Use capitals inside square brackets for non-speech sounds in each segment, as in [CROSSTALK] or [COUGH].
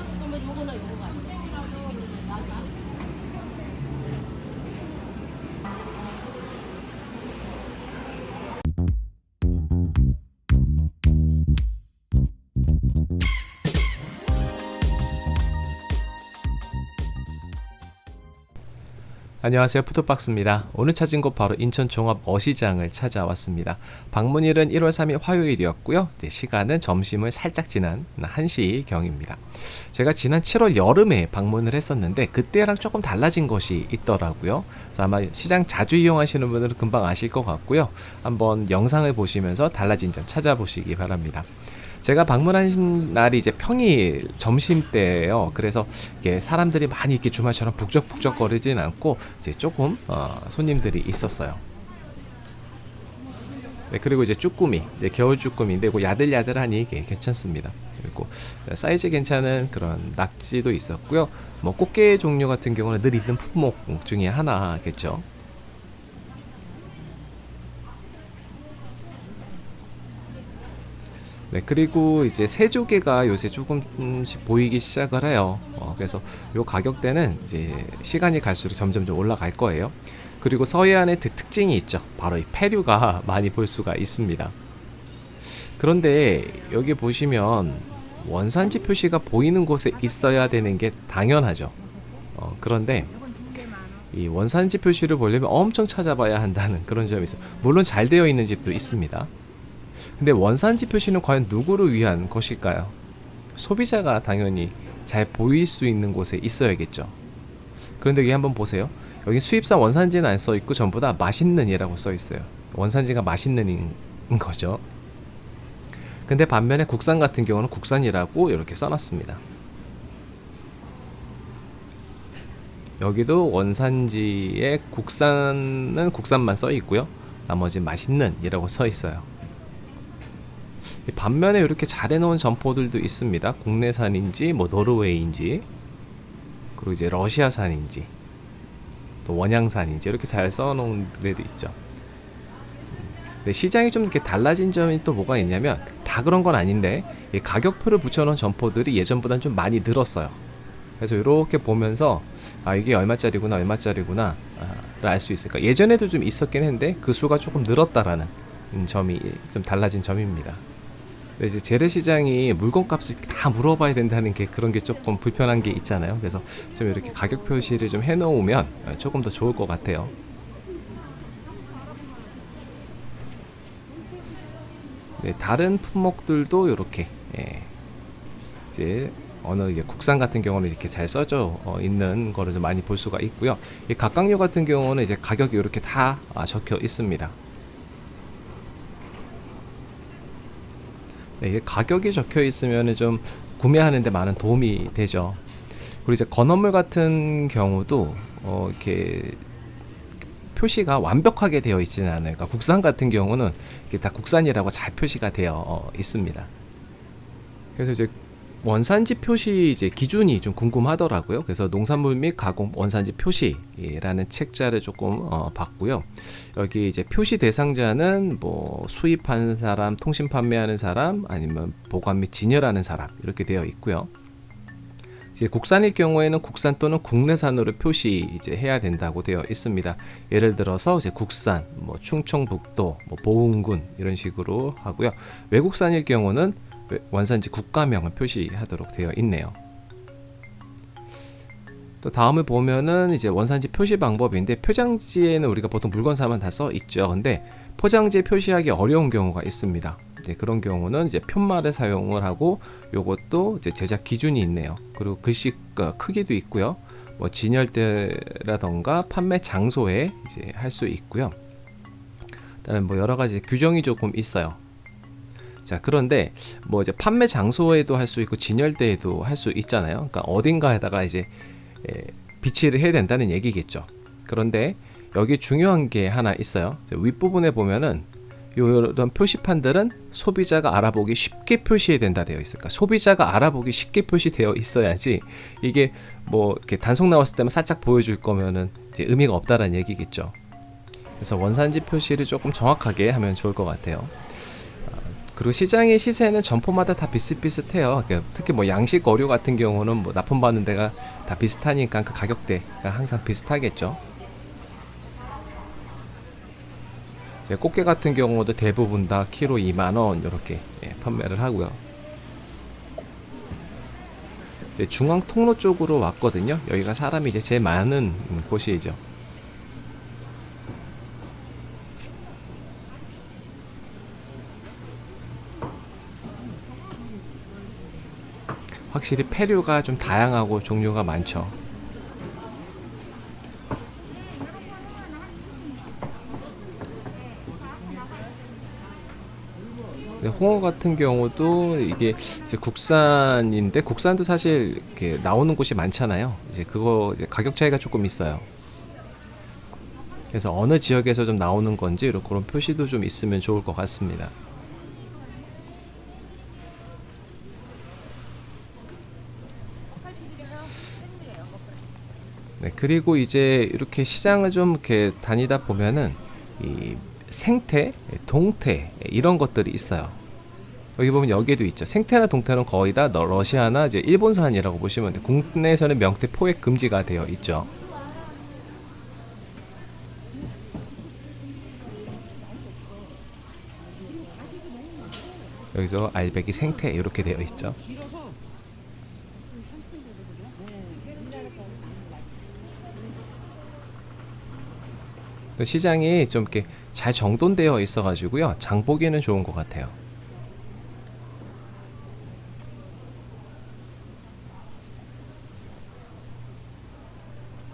요거나 요거가 안녕하세요. 푸드박스입니다. 오늘 찾은 곳 바로 인천 종합 어시장을 찾아왔습니다. 방문일은 1월 3일 화요일이었고요. 시간은 점심을 살짝 지난 1시 경입니다. 제가 지난 7월 여름에 방문을 했었는데 그때랑 조금 달라진 것이 있더라고요. 아마 시장 자주 이용하시는 분들은 금방 아실 것 같고요. 한번 영상을 보시면서 달라진 점 찾아보시기 바랍니다 제가 방문한 날이 이제 평일 점심 때예요. 그래서 이게 사람들이 많이 이렇게 주말처럼 북적북적 거리진 않고 이제 조금 어, 손님들이 있었어요. 네, 그리고 이제 쭈꾸미, 이제 겨울 쭈꾸미인데 그 야들야들하니 이게 괜찮습니다. 그리고 사이즈 괜찮은 그런 낙지도 있었고요. 뭐 꽃게 종류 같은 경우는 늘 있는 품목 중에 하나겠죠. 네, 그리고 이제 새조개가 요새 조금씩 보이기 시작을 해요. 어, 그래서 요 가격대는 이제 시간이 갈수록 점점 좀 올라갈 거예요. 그리고 서해안의 그 특징이 있죠. 바로 이 폐류가 [LAUGHS] 많이 볼 수가 있습니다. 그런데 여기 보시면 원산지 표시가 보이는 곳에 있어야 되는 게 당연하죠. 어, 그런데 이 원산지 표시를 보려면 엄청 찾아봐야 한다는 그런 점이 있어요. 물론 잘 되어 있는 집도 있습니다. 근데 원산지 표시는 과연 누구를 위한 것일까요? 소비자가 당연히 잘 보일 수 있는 곳에 있어야겠죠. 그런데 여기 한번 보세요. 여기 수입산 원산지는 안 써있고 전부 다 맛있는 이라고 써있어요. 원산지가 맛있는 인 거죠. 근데 반면에 국산 같은 경우는 국산이라고 이렇게 써놨습니다. 여기도 원산지에 국산은 국산만 써있고요. 나머지 맛있는 이라고 써있어요. 반면에 이렇게 잘 해놓은 점포들도 있습니다. 국내산인지 뭐 노르웨이인지 그리고 이제 러시아산인지 또 원양산인지 이렇게 잘 써놓은 데도 있죠. 근데 시장이 좀 이렇게 달라진 점이 또 뭐가 있냐면 다 그런 건 아닌데 가격표를 붙여놓은 점포들이 예전보다는 좀 많이 늘었어요. 그래서 이렇게 보면서 아 이게 얼마짜리구나 얼마짜리구나 알수 있을까 예전에도 좀 있었긴 했는데 그 수가 조금 늘었다라는 점이 좀 달라진 점입니다. 이제 재래시장이 물건값을 다 물어봐야 된다는 게 그런 게 조금 불편한 게 있잖아요. 그래서 좀 이렇게 가격 표시를 좀 해놓으면 조금 더 좋을 것 같아요. 네, 다른 품목들도 이렇게 예, 이제 어느 국산 같은 경우는 이렇게 잘 써져 어, 있는 거를 좀 많이 볼 수가 있고요. 이 각각류 같은 경우는 이제 가격이 이렇게 다 아, 적혀 있습니다. 이게 가격이 적혀 있으면 좀 구매하는데 많은 도움이 되죠. 그리고 이제 건어물 같은 경우도 어, 이렇게 표시가 완벽하게 되어 있지는 않아요. 그러니까 국산 같은 경우는 이게 다 국산이라고 잘 표시가 되어 어, 있습니다. 그래서 이제 원산지 표시 이제 기준이 좀 궁금하더라고요. 그래서 농산물 및 가공 원산지 표시라는 책자를 조금 어, 봤고요. 여기 이제 표시 대상자는 뭐 수입한 사람, 통신 판매하는 사람, 아니면 보관 및 진열하는 사람 이렇게 되어 있고요. 이제 국산일 경우에는 국산 또는 국내산으로 표시 이제 해야 된다고 되어 있습니다. 예를 들어서 이제 국산, 뭐 충청북도, 뭐 보은군 이런 식으로 하고요. 외국산일 경우는 원산지 국가명을 표시하도록 되어 있네요. 또 다음을 보면은 이제 원산지 표시 방법인데 표장지에는 우리가 보통 물건 사면 다써 있죠. 근데 포장지에 표시하기 어려운 경우가 있습니다. 이제 그런 경우는 이제 편말을 사용을 하고 요것도 이제 제작 기준이 있네요. 그리고 글씨 크기도 있고요. 뭐 진열대라던가 판매 장소에 이제 할 수 있고요. 그다음에 뭐 여러 가지 규정이 조금 있어요. 자 그런데 뭐 이제 판매 장소에도 할 수 있고 진열대에도 할 수 있잖아요. 그러니까 어딘가에다가 이제 에, 비치를 해야 된다는 얘기겠죠. 그런데 여기 중요한 게 하나 있어요. 윗부분에 보면은 이런 표시판들은 소비자가 알아보기 쉽게 표시해야 된다 되어 있을까 소비자가 알아보기 쉽게 표시되어 있어야지 이게 뭐 이렇게 단속 나왔을 때만 살짝 보여줄 거면은 이제 의미가 없다라는 얘기겠죠. 그래서 원산지 표시를 조금 정확하게 하면 좋을 것 같아요 그리고 시장의 시세는 점포마다 다 비슷비슷해요. 그 특히 뭐 양식 어류 같은 경우는 뭐 납품받는 데가 다 비슷하니까 그 가격대가 항상 비슷하겠죠. 꽃게 같은 경우도 대부분 다 키로 2만 원 이렇게 예, 판매를 하고요. 이제 중앙 통로 쪽으로 왔거든요. 여기가 사람이 이제 제일 많은 음, 곳이죠. 확실히 폐류가 좀 다양하고 종류가 많죠. 네, 홍어 같은 경우도 이게 국산인데 국산도 사실 나오는 곳이 많잖아요. 이제 그거 이제 가격 차이가 조금 있어요. 그래서 어느 지역에서 좀 나오는 건지 그런 표시도 좀 있으면 좋을 것 같습니다. 그리고 이제 이렇게 시장을 좀 이렇게 다니다 보면은 이 생태, 동태 이런 것들이 있어요. 여기 보면 여기에도 있죠. 생태나 동태는 거의 다 너- 러시아나 이제 일본산이라고 보시면 돼요. 국내에서는 명태 포획 금지가 되어 있죠. 여기서 알배기 생태 이렇게 되어 있죠. 또 시장이 좀 이렇게 잘 정돈되어 있어 가지고요. 장 보기에는 좋은 것 같아요.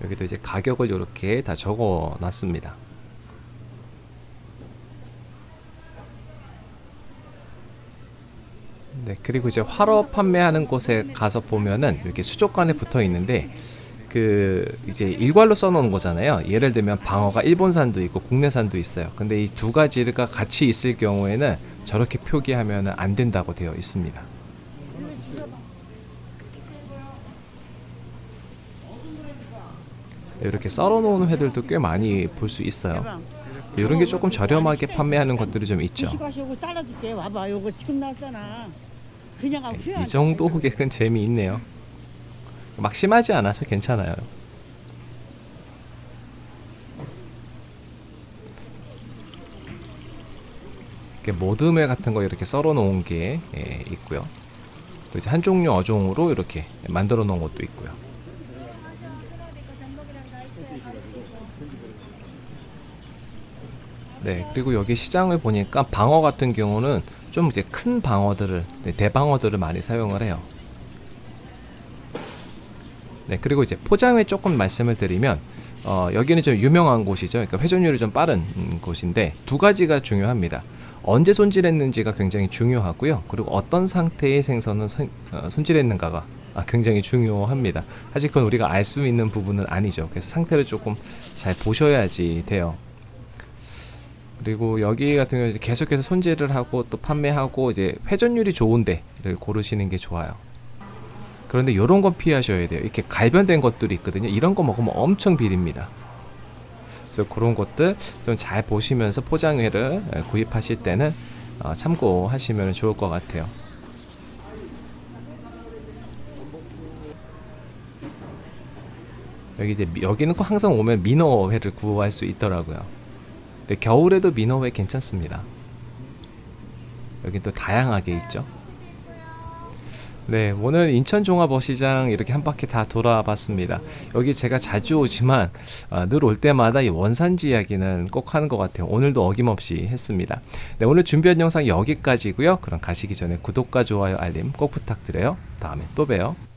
여기도 이제 가격을 이렇게 다 적어 놨습니다. 네, 그리고 이제 화로 판매하는 곳에 가서 보면은 이렇게 수족관에 붙어 있는데 그 이제 일괄로 써놓은 거잖아요. 예를 들면 방어가 일본산도 있고 국내산도 있어요. 근데 이 두 가지가 같이 있을 경우에는 저렇게 표기하면 안 된다고 되어 있습니다. 네, 이렇게 썰어놓은 회들도 꽤 많이 볼 수 있어요. 이런 게 조금 저렴하게 판매하는 것들이 좀 있죠. 이 정도 호객은 재미있네요. 막 심하지 않아서 괜찮아요. 이렇게 모듬회 같은 거 이렇게 썰어 놓은 게 예, 있고요. 또 이제 한 종류 어종으로 이렇게 만들어 놓은 것도 있고요. 네, 그리고 여기 시장을 보니까 방어 같은 경우는 좀 이제 큰 방어들을 네, 대방어들을 많이 사용을 해요. 네, 그리고 이제 포장회 조금 말씀을 드리면 어, 여기는 좀 유명한 곳이죠. 그러니까 회전율이 좀 빠른 음, 곳인데 두 가지가 중요합니다. 언제 손질했는지가 굉장히 중요하고요. 그리고 어떤 상태의 생선은 손, 어, 손질했는가가 아, 굉장히 중요합니다. 사실 그건 우리가 알 수 있는 부분은 아니죠. 그래서 상태를 조금 잘 보셔야지 돼요. 그리고 여기 같은 경우 이제 계속해서 손질을 하고 또 판매하고 이제 회전율이 좋은 데를 고르시는 게 좋아요. 그런데 이런 건 피하셔야 돼요. 이렇게 갈변된 것들이 있거든요. 이런 거 먹으면 엄청 비립니다. 그래서 그런 것들 좀 잘 보시면서 포장회를 에, 구입하실 때는 어, 참고하시면 좋을 것 같아요. 여기 이제 미- 여기는 꼭 항상 오면 민어회를 구할 수 있더라고요. 근데 겨울에도 민어회 괜찮습니다. 여기 또 다양하게 있죠. 네, 오늘 인천 종합어시장 이렇게 한 바퀴 다 돌아봤습니다. 여기 제가 자주 오지만 아, 늘올 때마다 이 원산지 이야기는 꼭 하는 것 같아요. 오늘도 어김없이 했습니다. 네, 오늘 준비한 영상 여기까지고요. 그럼 가시기 전에 구독과 좋아요, 알림 꼭 부탁드려요. 다음에 또 봬요.